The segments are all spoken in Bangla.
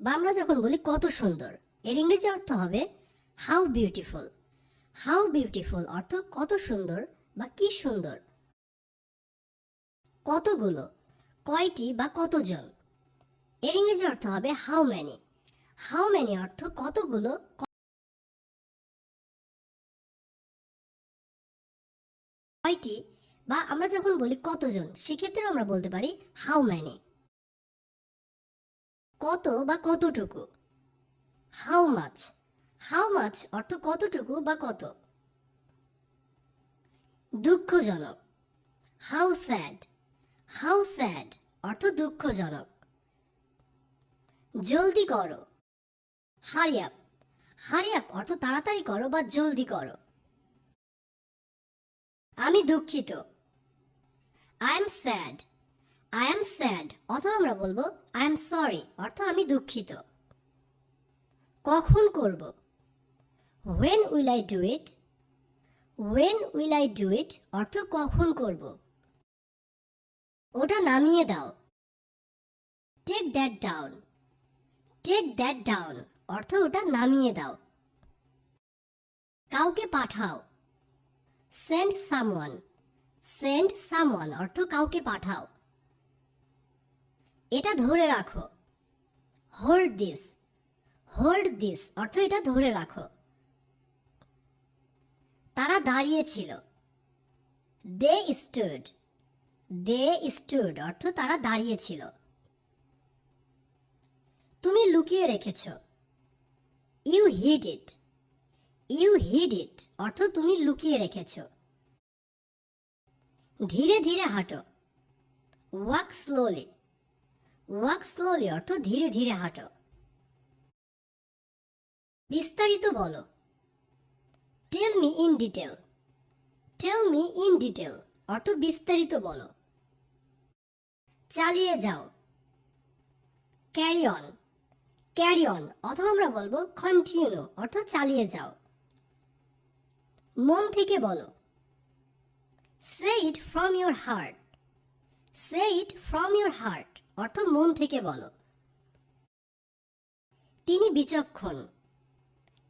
বা আমরা যখন বলি, কত সুন্দর। এর ইংরেজি অর্থ হবে হাউ বিউটিফুল হাউ বিউটিফুল অর্থ কত সুন্দর বা কি সুন্দর। কতগুলো, কয়টি বা কতজন। এর ইংরেজি অর্থ হবে হাউ ম্যানি হাউ ম্যানি অর্থ কতগুলো কয়টি বা আমরা যখন বলি কতজন সেক্ষেত্রে আমরা বলতে পারি হাউ ম্যানি কত বা কতটুকু? হাউ মাছ হাউ মাছ অর্থ কতটুকু বা কত? দুঃখজনক। হাউ স্যাড হাউ স্যাড অর্থ দুঃখজনক। জলদি করো। হারিয়াপ হারিয়াপ অর্থ তাড়াতাড়ি করো বা জলদি করো। আমি দুঃখিত। I am sad I am sad অথবা আমরা বলব আই এম সরি অর্থ আমি দুঃখিত। কখন করব? When will I do it when will I do it অর্থ কখন করব? ওটা নামিয়ে দাও। Take that down take that down অর্থ ওটা নামিয়ে দাও। কাউকে পাঠাও। সেন্ড সামওয়ান সেন্ড সামওয়ান অর্থ কাউকে পাঠাও। এটা ধরে রাখো। হোল্ড দিস হোল্ড দিস অর্থ এটা ধরে রাখো। তারা দাঁড়িয়েছিল দে স্টুড দে স্টুড অর্থ তারা দাঁড়িয়েছিল তুমি লুকিয়ে রেখেছ। ইউ হিড ইট ইউ হিড ইট অর্থ তুমি লুকিয়ে রেখেছ। ধীরে ধীরে হাঁটো। ওয়াক স্লোলি ওয়াক স্লোলি অর্থ ধীরে ধীরে হাঁটো। বিস্তারিত বলো। Tell me in detail tell me in detail অর্থ বিস্তারিত বলো। চালিয়ে যাও। ক্যারি অন ক্যারি অন অথবা আমরা বলব কন্টিনিউ অর্থ চালিয়ে যাও। মন থেকে বলো। Say it from your heart say it from your heart অর্থ মন থেকে বলো। তিনি বিচক্ষণ।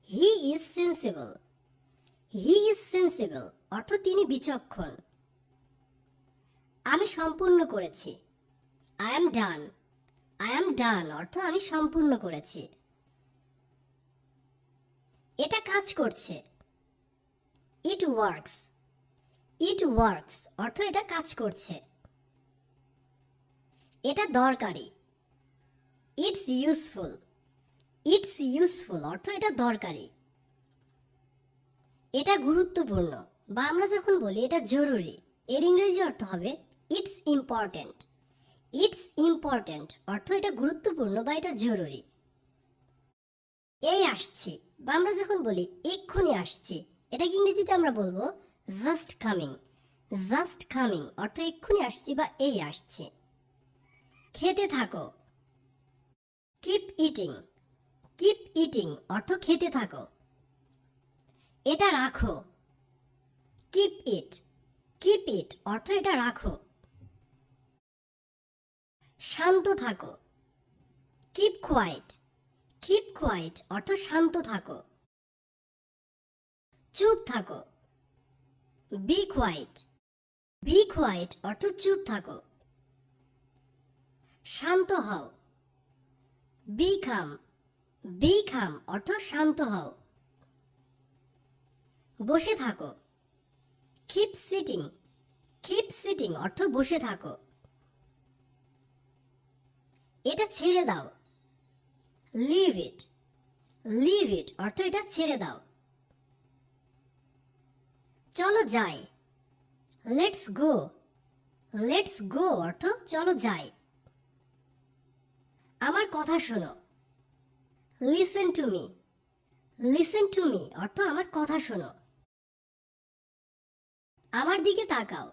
He is sensible he is sensible অর্থ তিনি বিচক্ষণ। আমি সম্পূর্ণ করেছি। I am done I am done অর্থ আমি সম্পূর্ণ করেছি। এটা কাজ করছে। ইট ওয়ার্কস ইট ওয়ার্কস অর্থ এটা কাজ করছে। এটা দরকারি। ইটস ইউজফুল ইটস ইউজফুল অর্থ এটা দরকারি। এটা গুরুত্বপূর্ণ বা আমরা যখন বলি এটা জরুরি, এর ইংরেজি অর্থ হবে ইটস ইম্পর্ট্যান্ট ইটস ইম্পর্ট্যান্ট অর্থ এটা গুরুত্বপূর্ণ বা এটা জরুরি। এই আসছি বা আমরা যখন বলি এক্ষুনি আসছি, এটাকে ইংরেজিতে আমরা বলব জাস্ট কামিং জাস্ট কামিং অর্থ এক্ষুনি আসছি বা এই আসছে। খেতে থাকো। কিপ ইটিং কিপ ইটিং অর্থ খেতে থাকো। এটা রাখো। কিপ ইট কিপ ইট অর্থ এটা রাখো। শান্ত থাকো। কিপ কোয়াইট কিপ কোয়াইট অর্থ শান্ত থাকো। চুপ থাকো। বি কোয়াইট বি কোয়াইট অর্থ চুপ থাকো। শান্ত হও। বি খাম বি খাম অর্থ শান্ত হও। বসে থাকো। কিপ সিটিং কিপ সিটিং অর্থ বসে থাকো। এটা ছেড়ে দাও। লিভ ইট লিভ ইট অর্থ এটা ছেড়ে দাও। চলো যাই। লেটস গো লেটস গো অর্থ চলো যাই। আমার কথা শোনো। Listen to me listen to me অর্থ আমার কথা শোনো। আমার দিকে তাকাও।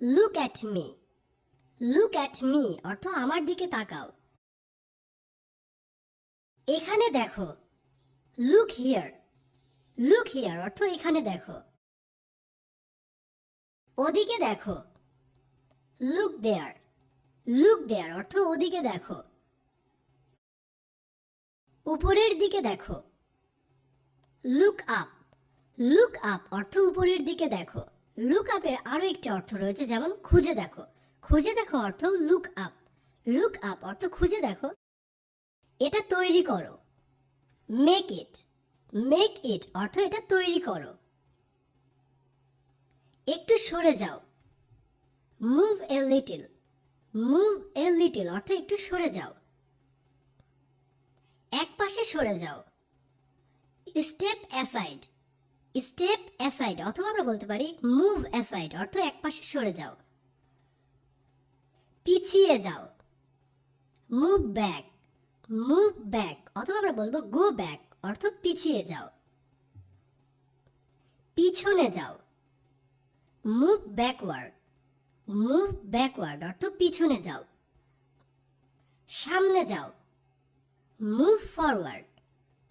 Look at me look at me অর্থ আমার দিকে তাকাও। এখানে দেখো। লুক হিয়ার লুক হিয়ার অর্থ এখানে দেখো। ওদিকে দেখো। লুক দেয়ার লুক দেয়ার অর্থ ওদিকে দেখো। উপরের দিকে দেখো। লুক আপ লুক আপ অর্থ উপরের দিকে দেখো। লুক আপের আরও একটি অর্থ রয়েছে, যেমন খুঁজে দেখো। খুঁজে দেখো অর্থ লুক আপ লুক আপ অর্থ খুঁজে দেখো। এটা তৈরি করো। মেক ইট মেক ইট অর্থ এটা তৈরি করো। একটু সরে যাও। Move a little move a little অর্থ একটু সরে যাও। এক পাশে সরে যাও। স্টেপ অ্যাসাইড স্টেপ অ্যাসাইড অথবা আমরা বলতে পারি মুভ অ্যাসাইড অর্থ এক পাশে সরে যাও। পিছিয়ে যাও। মুভ ব্যাক মুভ ব্যাক অথবা আমরা বলব গো ব্যাক অর্থ পিছিয়ে যাও। পিছনে যাও। মুভ ব্যাকওয়ার্ড মুভ ব্যাকওয়ার্ড অর্থ পিছনে যাও। সামনে যাও। মুভ ফরওয়ার্ড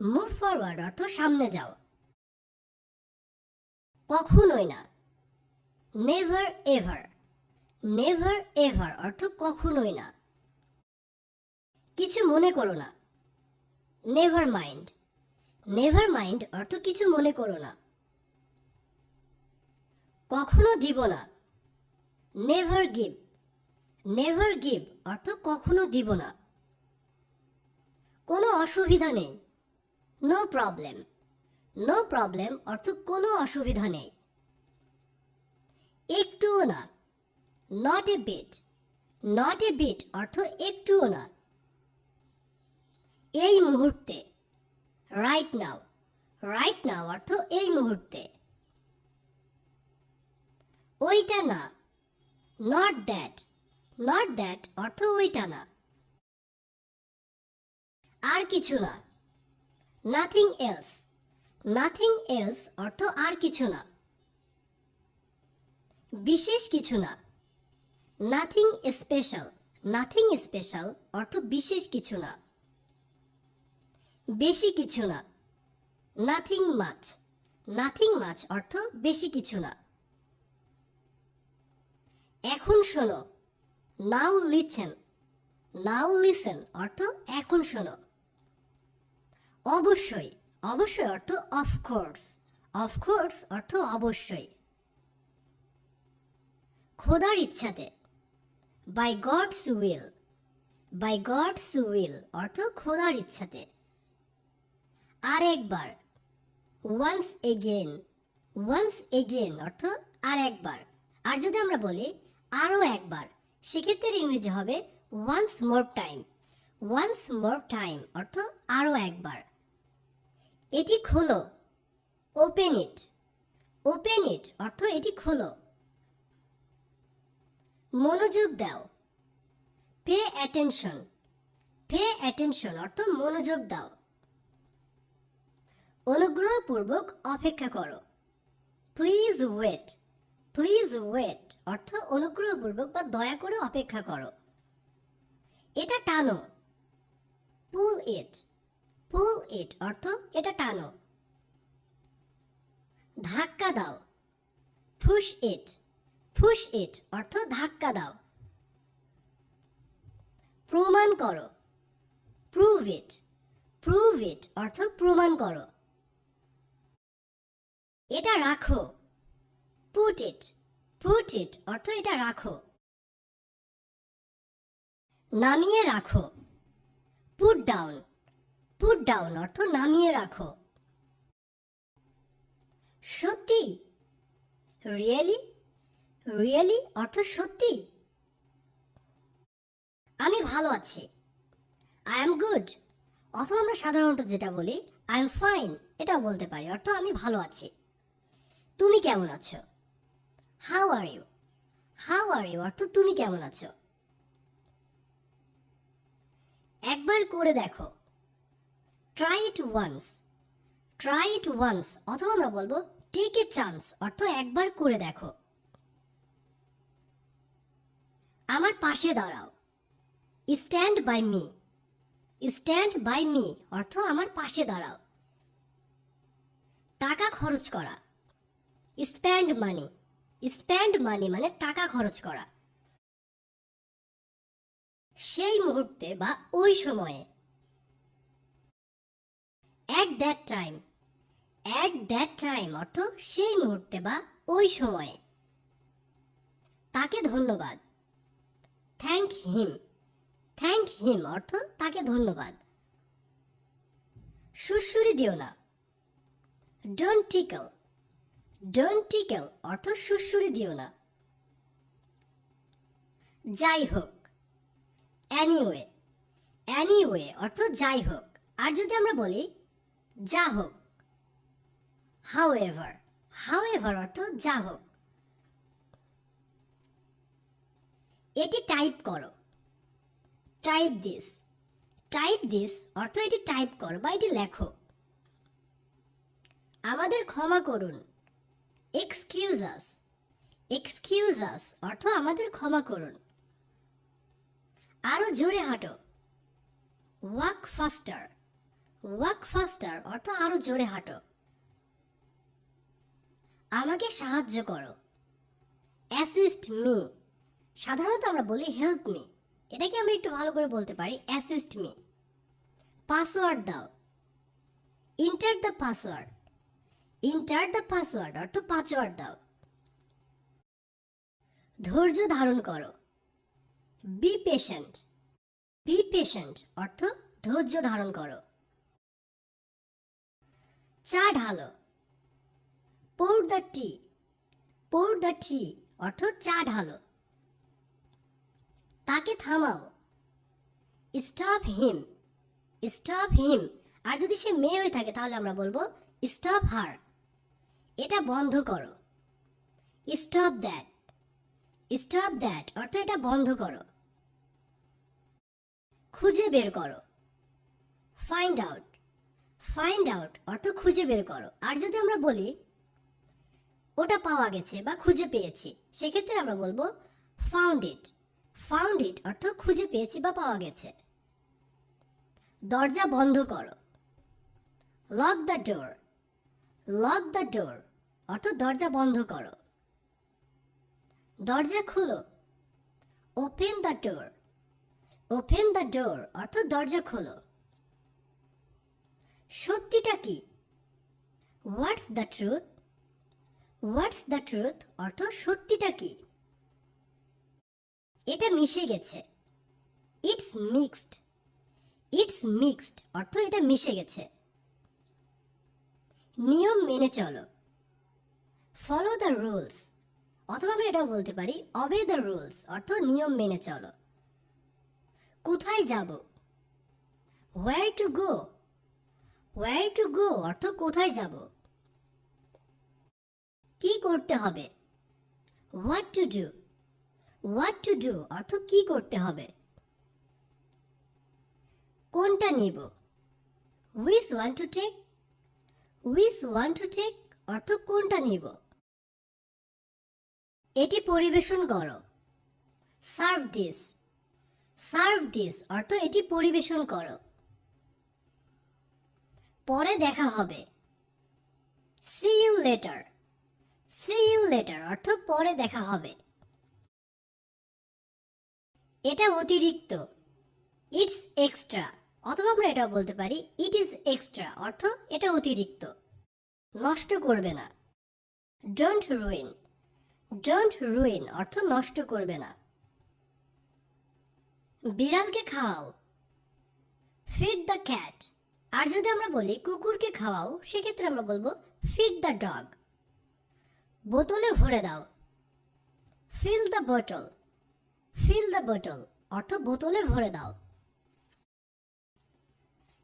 মুভ ফরওয়ার্ড অর্থ সামনে যাও। কখনোই না। নেভার এভার নেভার এভার অর্থ কখনোই না। কিছু মনে করো না। নেভার মাইন্ড নেভার মাইন্ড অর্থ কিছু মনে করো না। কখনো দিব না। নেভার গিভ নেভার গিভ অর্থ কখনো দিব না। কোনো অসুবিধা নেই। নো প্রবলেম নো প্রবলেম অর্থ কোনো অসুবিধা নেই। একটুও না। Not a bit not a bit অর্থ একটুও না। এই মুহূর্তে। রাইট নাও রাইট নাও অর্থ এই মুহূর্তে। ওইটা না। নট দ্যাট নট দ্যাট অর্থ ওইটা না। আর কিছু না। নাথিং এলস নাথিং এলস অর্থ আর কিছু না। বিশেষ কিছু না। নাথিং স্পেশাল নাথিং স্পেশাল অর্থ বিশেষ কিছু না। বেশি কিছু না। নাথিং মাছ নাথিং মাছ অর্থ বেশি কিছু না। এখন শোনো। নাও লিচেন নাও লিসেন অর্থ এখন শোনো। অবশ্যই। অবশ্যই অর্থ অফকোর্স অফকোর্স অর্থ অবশ্যই। খোদার ইচ্ছাতে। By God's will by God's will অর্থ খোদার ইচ্ছাতে। আর একবার ওয়ান্স এগেন ওয়ান্স এগেন অর্থ আর একবার আর যদি আমরা বলি আরও একবার। সেক্ষেত্রে ইংরেজি হবে once more time once more time অর্থ আরও একবার। এটি খোলো ওপেন ইট ওপেন ইট অর্থ এটি খোলো। মনোযোগ দাও পে অ্যাটেনশন পে অ্যাটেনশন অর্থ মনোযোগ দাও। অনুগ্রহপূর্বক অপেক্ষা করো। প্লিজ ওয়েট প্লিজ ওয়েট অর্থ অনুগ্রহপূর্বক বা দয়া করে অপেক্ষা করো। এটা টানো। পুল ইট পুল ইট অর্থ এটা টানো। ধাক্কা দাও। ফুস ইট ফুস ইট অর্থ ধাক্কা দাও। প্রমাণ করো। প্রুভ ইট প্রুভ ইট অর্থ প্রমাণ করো। এটা রাখো। পুট ইট পুট ইট অর্থ এটা রাখো। নামিয়ে রাখো। পুট ডাউন পুট ডাউন অর্থ নামিয়ে রাখো। সত্যি? রিয়েলি রিয়েলি অর্থ সত্যি? আমি ভালো আছি। আই এম গুড অথবা আমরা সাধারণত যেটা বলি আই এম ফাইন এটাও বলতে পারি, অর্থ আমি ভালো আছি। তুমি কেমন আছো? How are you how are you অর্থ তুমি কেমন আছো? একবার করে দেখো। Try it once try it once অথবা আমরা বলব টেক এ চান্স অর্থ একবার করে দেখো। আমার পাশে দাঁড়াও। Stand by me stand by me অর্থ আমার পাশে দাঁড়াও। টাকা খরচ করা। স্প্যান্ড মানি স্প্যান্ড মানি মানে টাকা খরচ করা। সেই মুহূর্তে বা ওই সময়ে at that time at that time অর্থ সেই মুহূর্তে বা ওই সময়ে। তাকে ধন্যবাদ। থ্যাংক হিম থ্যাংক হিম অর্থ তাকে ধন্যবাদ। সুরসুরি দিও না। ডোন্ট টিকল ডোন্ট টিকল অর্থ সুরসুরি দিও না। যাই হোক অ্যানিওয়ে অ্যানিওয়ে অর্থ যাই হোক আর যদি আমরা বলি যা হোক হাউ এভার হাউ এভার অর্থ যা হোক এটি টাইপ করো। টাইপ দিস টাইপ দিস অর্থ এটি টাইপ করো বা এটি লেখো। আমাদের ক্ষমা করুন। এক্সকিউজ আস এক্সকিউজ আস অর্থ আমাদের ক্ষমা করুন। আরও জোরে হাঁটো। ওয়াক ফাস্টার ওয়াক ফাস্টার অর্থ আরও জোরে হাঁটো। আমাকে সাহায্য করো। অ্যাসিস্ট মি সাধারণত আমরা বলি হেল্প মি এটাকে আমরা একটু ভালো করে বলতে পারি অ্যাসিস্ট মি পাসওয়ার্ড দাও। Enter the password enter the password অর্থ পাসওয়ার্ড দাও ধৈর্য ধারণ করো। বি পেশেন্ট বি পেশেন্ট অর্থ ধৈর্য ধারণ করো। চা ঢালো। Pour the tea pour the tea অর্থ চা ঢালো। তাকে থামাও। স্টপ হিম স্টপ হিম আর যদি সে মেয়ে হয়ে থাকে তাহলে আমরা বলব স্টপ হার এটা বন্ধ করো। স্টপ দ্যাট স্টপ দ্যাট অর্থ এটা বন্ধ করো। খুঁজে বের করো। ফাইন্ড আউট ফাইন্ড আউট অর্থ খুঁজে বের করো। আর যদি আমরা বলি, ওটা পাওয়া গেছে বা খুঁজে পেয়েছি, সেক্ষেত্রে আমরা বলব ফাউন্ড ইট ফাউন্ড ইট অর্থ খুঁজে পেয়েছি বা পাওয়া গেছে। দরজা বন্ধ করো। Lock the door lock the door অর্থ দরজা বন্ধ করো। দরজা খুলো। Open the door open the door অর্থ দরজা খোলো। সত্যিটা কি? What's the truth what's the truth অর্থ সত্যিটা কি? এটা মিশে গেছে। ইটস মিক্সড ইটস মিক্সড অর্থ এটা মিশে গেছে। নিয়ম মেনে চলো। ফলো দ্য রুলস অথবা আমরা এটাও বলতে পারি অবে দ্য রুলস অর্থ নিয়ম মেনে চলো। কোথায় যাব? Where to go where to go অর্থ কোথায় যাব? কি করতে হবে? What to do what to do অর্থ কি করতে হবে? কোনটা নিব? Which one to take which one to take অর্থ কোনটা নিব? এটি পরিবেশন করো। সার্ভ দিস সার্ভ দিস অর্থ এটি পরিবেশন করো। পরে দেখা হবে। See you later see you later অর্থ পরে দেখা হবে। এটা অতিরিক্ত। ইটস এক্সট্রা অথবা আমরা এটা বলতে পারি ইট ইজ এক্সট্রা অর্থ এটা অতিরিক্ত। নষ্ট করবে না। ডোন্ট রুইন ডোন্ট রুইন অর্থ নষ্ট করবে না। বিড়ালকে খাওয়াও। ফিড দ্য ক্যাট আর যদি আমরা বলি কুকুরকে খাওয়াও, সেক্ষেত্রে আমরা বলব ফিড দ্য ডগ বোতলে ভরে দাও। Fill the bottle fill the bottle অর্থ বোতলে ভরে দাও।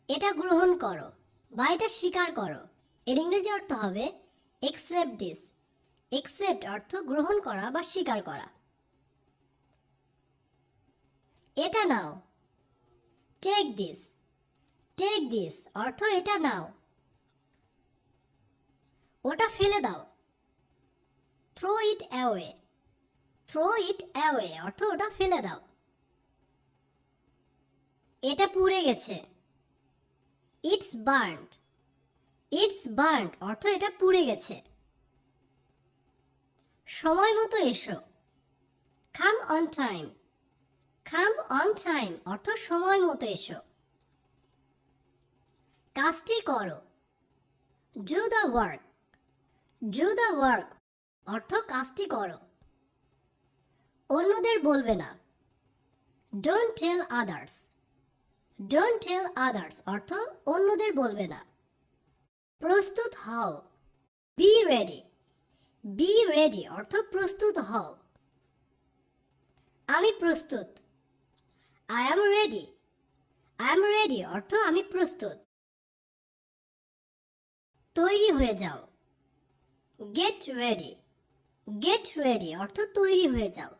এটা গ্রহণ করো বা এটা স্বীকার করো। এর ইংরেজি অর্থ হবে একসেপ্ট দিস একসেপ্ট অর্থ গ্রহণ করা বা স্বীকার করা। এটা নাও। টেক দিস টেক দিস অর্থ এটা নাও। ওটা ফেলে দাও। Throw it away throw it away অর্থ ওটা ফেলে দাও। এটা পুড়ে গেছে। ইটস বার্নড ইটস বার্নড অর্থ এটা পুড়ে গেছে। সময় মতো এসো। Come on time come on time অর্থ সময় মতো এসো। কাজটি করো। Do the work do the work অর্থ কাজটি করো। অন্যদের বলবে না। Don't tell others don't tell others অর্থ অন্যদের বলবে না। প্রস্তুত হও। বি রেডি বি রেডি অর্থ প্রস্তুত হও। আমি প্রস্তুত। I am ready I am ready অর্থ আমি প্রস্তুত। তৈরি হয়ে যাও। গেট রেডি গেট রেডি অর্থ তৈরি হয়ে যাও।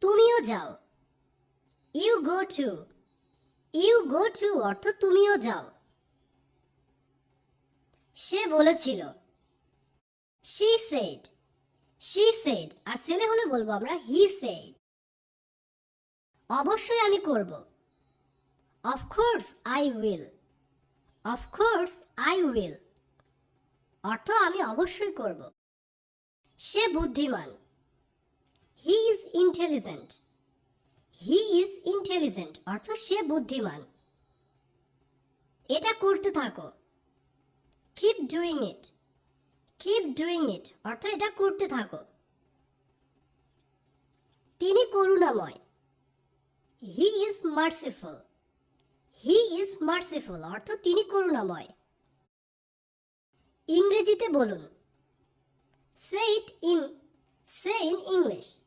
তুমিও যাও। You go too you go too অর্থ তুমিও যাও। সে বলেছিল শি সেড শি সেড আর ছেলে হলে বলব আমরা হি সেড অবশ্যই আমি করব। Of course I will of course I will অর্থ আমি অবশ্যই করব। সে বুদ্ধিমান। He is intelligent he is intelligent অর্থ সে বুদ্ধিমান। এটা করতে থাকো। Keep doing it keep doing it অর্থাৎ এটা করতে থাকো। তিনি করুণাময়। He is merciful he is merciful অর্থ তিনি করুণাময়। ইংরেজিতে বলুন। Say it in say in English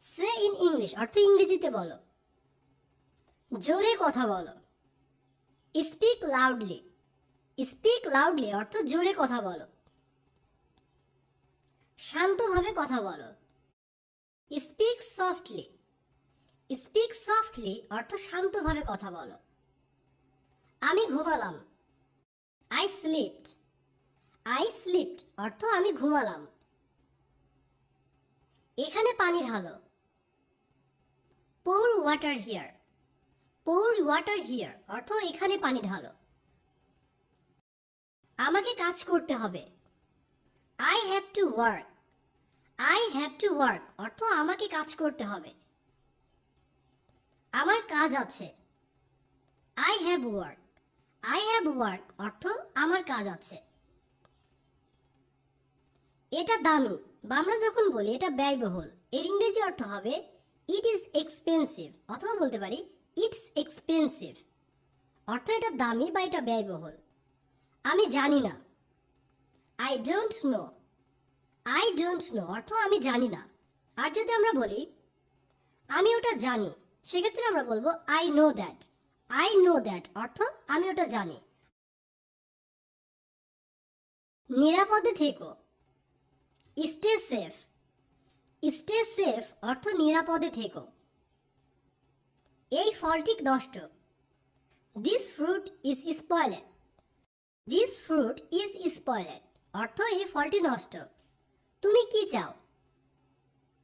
say in English অর্থ ইংরেজিতে বলো। জোরে কথা বলো। স্পিক লাউডলি স্পিক লাউডলি অর্থ জোরে কথা বলো। শান্তভাবে কথা বলো। স্পিক সফটলি স্পিক সফটলি অর্থ শান্তভাবে কথা বলো। আমি ঘুমালাম। আই স্লিপড আই স্লিপড অর্থ আমি ঘুমালাম। এখানে পানি ঢালো। Pour water here pour water here অর্থ এখানে পানি ঢালো। আমাকে কাজ করতে হবে। I have to work I have to work অর্থ আমাকে কাজ করতে হবে। আমার কাজ আছে। I have work I have work অর্থ আমার কাজ আছে। এটা দামি। বা আমরা যখন বলি, এটা ব্যয়বহুল। এর ইংরেজি অর্থ হবে ইট ইজ এক্সপেন্সিভ অথবা বলতে পারি ইটস এক্সপেন্সিভ অর্থ এটা দামি বা এটা ব্যয়বহুল। আমি জানি না। I don't know I don't know অর্থ আমি জানি না। আর যদি আমরা বলি, আমি ওটা জানি, সেক্ষেত্রে আমরা বলব I know that I know that অর্থ আমি ওটা জানি। নিরাপদে থেকো। স্টে সেফ স্টে সেফ অর্থ নিরাপদে থেকো। এই ফলটি নষ্ট। This fruit is spoiled this fruit is spoiled অর্থ এই ফলটি নষ্ট। তুমি কি চাও?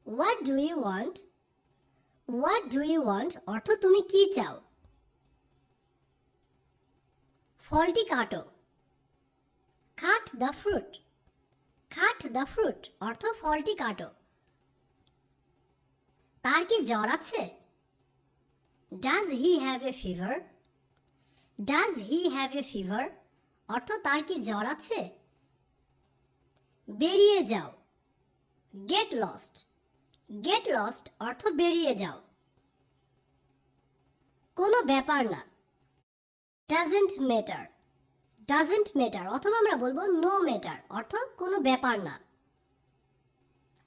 What do you want what do you want অর্থ তুমি কি চাও? ফলটি কাটো। Cut the fruit. Cut the fruit, অর্থ ফলটি কাটো। তার কি জ্বর আছে? Does he have a fever does he have a fever অর্থ তার কি জ্বর আছে? বেরিয়ে যাও। গেট লস্ট গেট লস্ট অর্থ বেরিয়ে যাও। কোনো ব্যাপার না। ডাজেন্ট ম্যাটার ডাজেন্ট ম্যাটার অথবা আমরা বলব নো ম্যাটার অর্থ কোনো ব্যাপার না।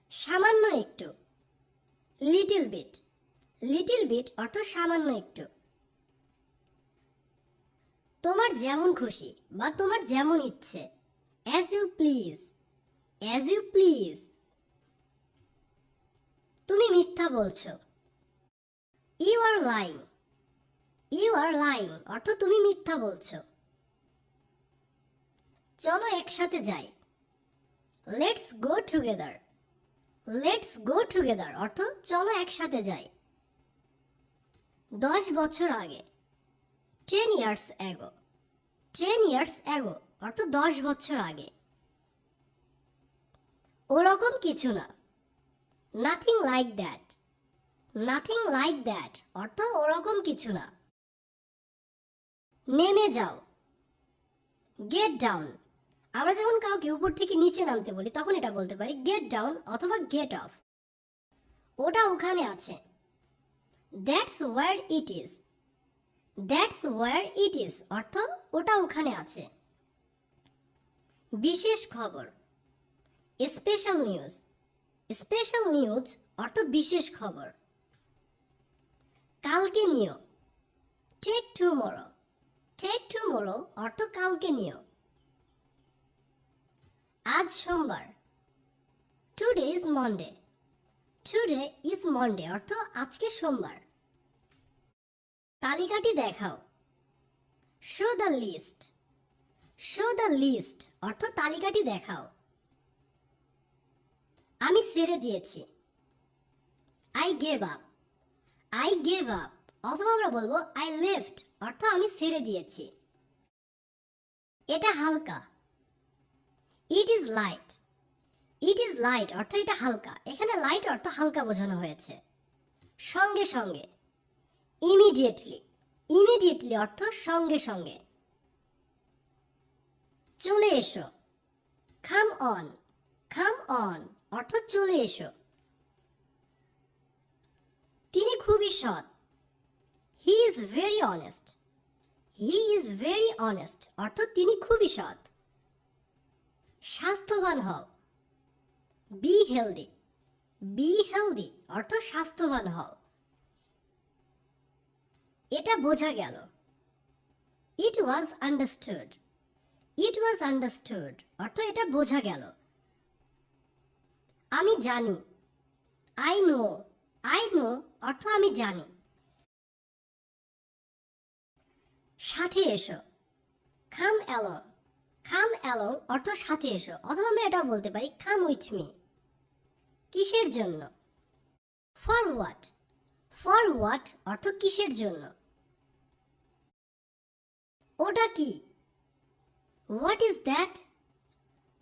সামান্য একটু। লিটিল বিট লিটিল বিট অর্থ সামান্য একটু। তোমার যেমন খুশি বা তোমার যেমন ইচ্ছে। As you please as you please তুমি মিথ্যা বলছো। You are lying you are lying অর্থ তুমি মিথ্যা বলছো। চলো একসাথে যাই। Let's go together let's go together অর্থ চলো একসাথে যাই। দশ বছর আগে ten years ago ten years ago অর্থ দশ বছর আগে। ওরকম কিছু না। Nothing like that nothing like that অর্থ ওরকম কিছু না। নেমে যাও। গেট ডাউন আমরা যখন কাউকে উপর থেকে নিচে নামতে বলি, তখন এটা বলতে পারি গেট ডাউন অথবা গেট অফ ওটা ওখানে আছে। That's where it is that's where it is অর্থ ওটা ওখানে আছে। বিশেষ খবর। স্পেশাল নিউজ স্পেশাল নিউজ অর্থ বিশেষ খবর। কালকে নিও। টেক টুমোরো টেক টুমোরো অর্থ কালকে নিও। আজ সোমবার। Today is Monday today is Monday অর্থ আজকে সোমবার। তালিকাটি দেখাও। Show the list show the list অর্থ তালিকাটি দেখাও। আমি ছেড়ে দিয়েছি। I gave up I gave up অথবা আমরা বলব আই লেফট অর্থ আমি ছেড়ে দিয়েছি। এটা হালকা। It is light it is light অর্থ এটা হালকা। এখানে লাইট অর্থ হালকা বোঝানো হয়েছে। সঙ্গে সঙ্গে। ইমিডিয়েটলি ইমিডিয়েটলি অর্থ সঙ্গে সঙ্গে। চলে এসো। খাম অন খাম অন অর্থ চলে এসো। তিনি খুবই সৎ। He is very honest he is very honest অর্থ তিনি খুবই সৎ। স্বাস্থ্যবান হও। বি হেলদি বি হেলদি অর্থ স্বাস্থ্যবান হও। এটা বোঝা গেল। ইট ওয়াজ আন্ডারস্টুড ইট ওয়াজ আন্ডারস্টুড অর্থ এটা বোঝা গেল। আমি জানি। আই নো আই নো অর্থ আমি জানি। সাথে এসো। খাম অ্যালং খাম অ্যালং অর্থ সাথে এসো, অথবা আমরা এটাও বলতে পারি খাম উইথ মি কিসের জন্য? ফর হোয়াট ফর হোয়াট অর্থ কিসের জন্য? ওটা কি? What is that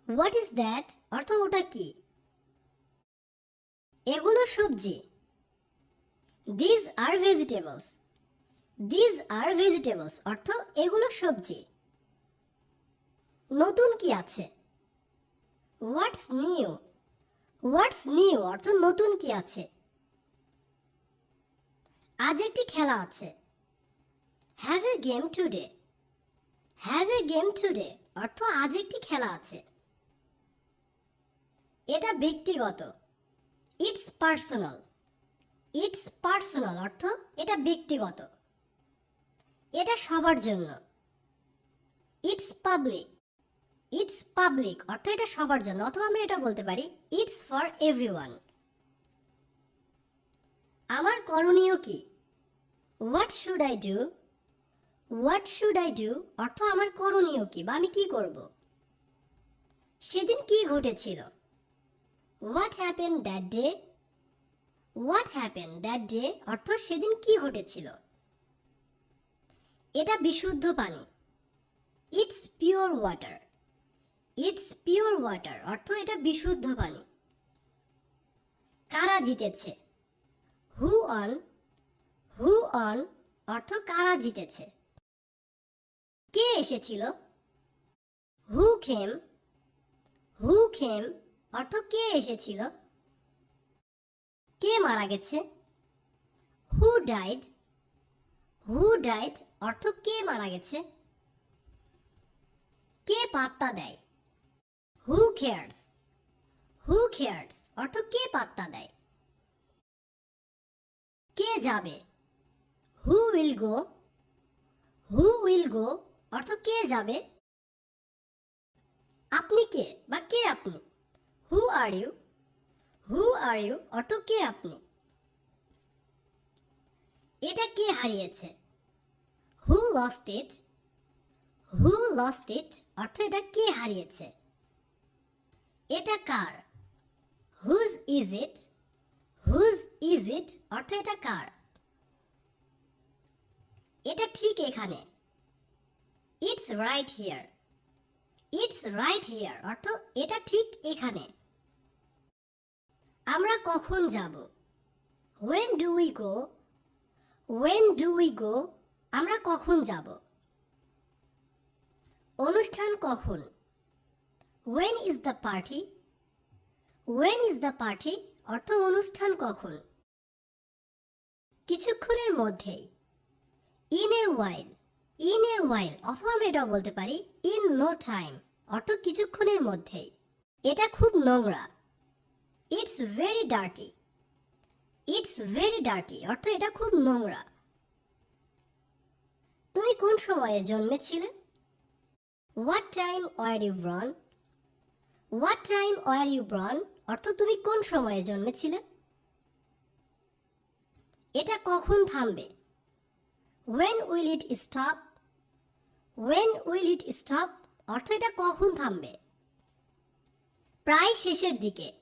what is that অর্থ ওটা কি? এগুলো সবজি। These are vegetables these are vegetables অর্থ এগুলো সবজি। নতুন কি আছে? হোয়াটস নিউ হোয়াটস নিউ অর্থ নতুন কি আছে? আজ একটি খেলা আছে। Have a game today have a game today অর্থ আজ একটি খেলা আছে। এটা ব্যক্তিগত। ইটস পার্সোনাল ইটস পার্সোনাল অর্থ এটা ব্যক্তিগত। এটা সবার জন্য। ইটস পাবলিক ইটস পাবলিক অর্থ এটা সবার জন্য অথবা আমরা এটা বলতে পারি ইটস ফর এভরিওয়ান আমার করণীয় কি? What should I do what should I do অর্থ আমার করণীয় কি বা আমি কি করব? সেদিন কি ঘটেছিল? What happen that day what happen that day অর্থ সেদিন কি ঘটেছিল? এটা বিশুদ্ধ পানি। It's pure water it's pure water অর্থ এটা বিশুদ্ধ পানি। কারা জিতেছে? হু অন হু অন অর্থ কারা জিতেছে? কে এসেছিল? হু খেম হু খেম অর্থ কে এসেছিল? কে মারা গেছে? হু ডাইড হু ডাইড অর্থ কে মারা গেছে? কে পাত্তা দেয়? হু কেয়ার্স হু কেয়ার্স অর্থ কে পাত্তা দেয়? কে যাবে? Who will go who will go অর্থ কে যাবে? আপনি কে বা কে আপনি? হু are you who R you অর্থ কে আপনি? এটা কে হারিয়েছে? হু lost it who lost it অর্থ এটা কে হারিয়েছে? এটা কার? Whose is it whose is it অর্থ এটা কার? এটা ঠিক এখানে। It's right here it's right here অর্থ এটা ঠিক এখানে। আমরা কখন যাব? When do we go when do we go আমরা কখন যাব? অনুষ্ঠান কখন? When is the party when is the party অর্থ অনুষ্ঠান কখন? কিছুক্ষণের মধ্যেই। In a while in a ওয়াইল অথবা আমরা এটাও বলতে পারি ইন নো টাইম অর্থ কিছুক্ষণের মধ্যেই। এটা খুব নোংরা। It's very dirty it's very dirty অর্থ এটা খুব নোংরা। তুমি কোন সময়ে জন্মেছিলে? What time were you born what time were you born অর্থ তুমি কোন সময়ে জন্মেছিলে? এটা কখন থামবে? When will it stop when will it stop অর্থ এটা কখন থামবে? প্রায় শেষের দিকে।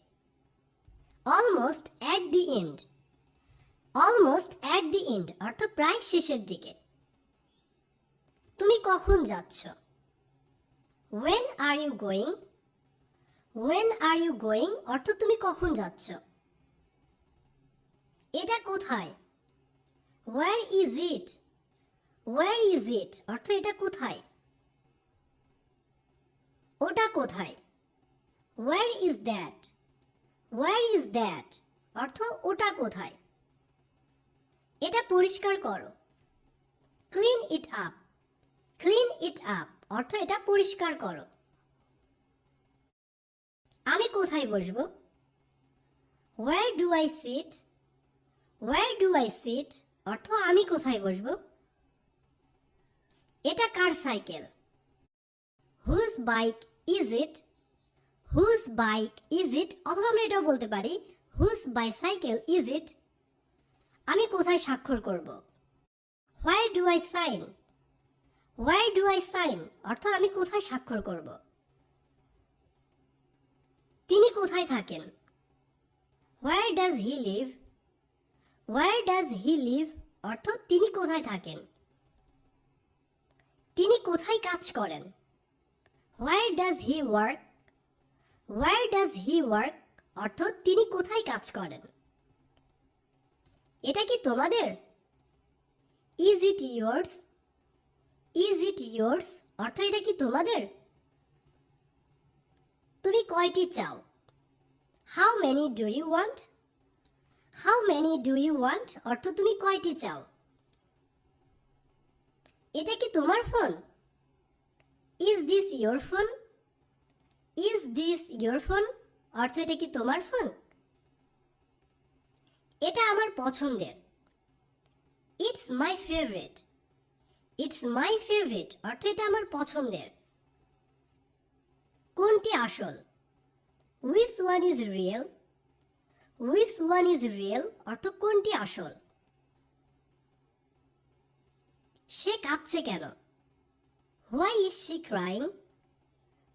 Almost at the end almost at the end অর্থ প্রায় শেষের দিকে। তুমি কখন যাচ্ছ? When are you going when are you going অর্থ তুমি কখন যাচ্ছ? এটা কোথায়? Where is it where is it অর্থ এটা কোথায়? ওটা কোথায়? Where is that where is that অর্থ ওটা কোথায়? এটা পরিষ্কার করো। Clean it up clean it up অর্থ এটা পরিষ্কার করো। আমি কোথায় বসবো? Where do I sit where do I sit অর্থ আমি কোথায় বসবো? এটা কার cycle? Whose bike is it whose bike is it অথবা আমরা এটাও বলতে পারি হুজ বাইসাইকেল ইজ ইট আমি কোথায় স্বাক্ষর করব? Why do I sign why do I sign অর্থাৎ আমি কোথায় স্বাক্ষর করব? তিনি কোথায় থাকেন? Where does he live where does he live অর্থ তিনি কোথায় থাকেন? তিনি কোথায় কাজ করেন? Where does he work where does he work অর্থ তিনি কোথায় কাজ করেন? এটা কি তোমাদের? Is it yours is it yours অর্থ এটা কি তোমাদের? তুমি কয়টি চাও? How many do you want how many do you want অর্থ তুমি কয়টি চাও? এটা কি তোমার phone? Is this your phone is this your phone অর্থ এটা কি তোমার ফোন এটা আমার পছন্দের। It's my favourite it's my favourite অর্থ এটা আমার পছন্দের। কোনটি আসল? Which one is real which one is real অর্থ কোনটি আসল? সে কাঁপছে কেন? Why is she crying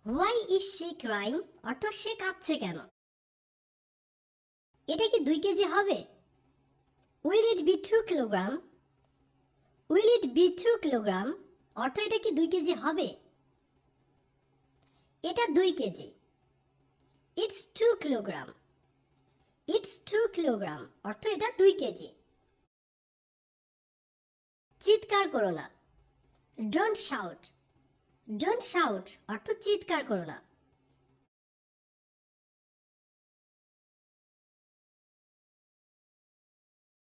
why is she crying অর্থ সে কাঁপছে কেন? এটা কি দুই কেজি হবে? Will it be two kilogram will it be two kilogram অর্থ এটা কি দুই কেজি হবে? এটা দুই KG. It's two kilogram it's two kilogram অর্থ এটা দুই কেজি। চিৎকার করো না। ডোন্ট শাউট ডোন্ট শাউট অর্থ চিৎকার করো না।